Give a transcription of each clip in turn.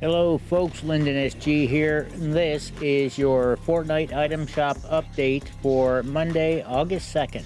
Hello folks, Lyndon SG here. This is your Fortnite item shop update for Monday, August 2nd.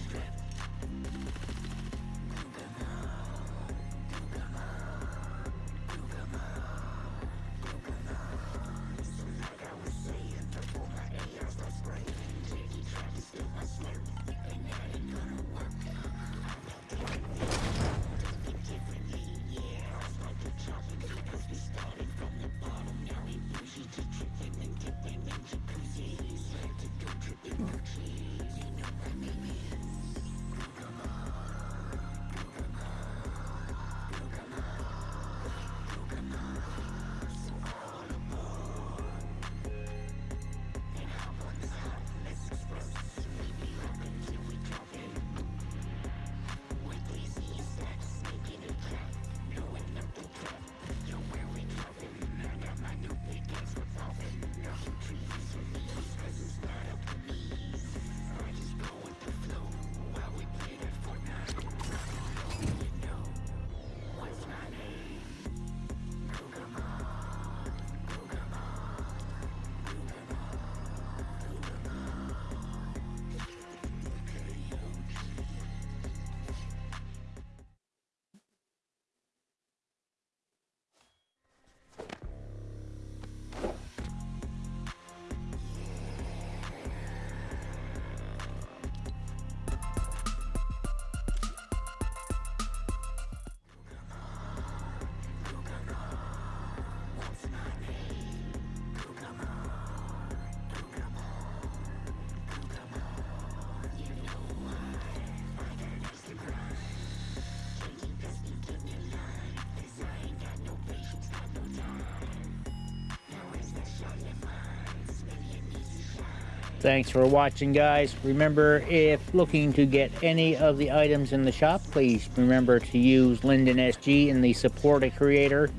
Thanks for watching guys. Remember if looking to get any of the items in the shop, please remember to use Lyndon SG in the support a creator.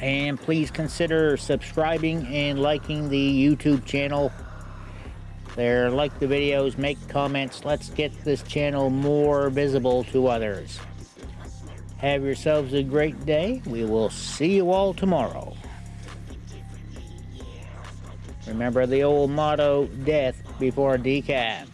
And please consider subscribing and liking the YouTube channel. There, like the videos, make comments. Let's get this channel more visible to others. Have yourselves a great day. We will see you all tomorrow. Remember the old motto, death before decaf.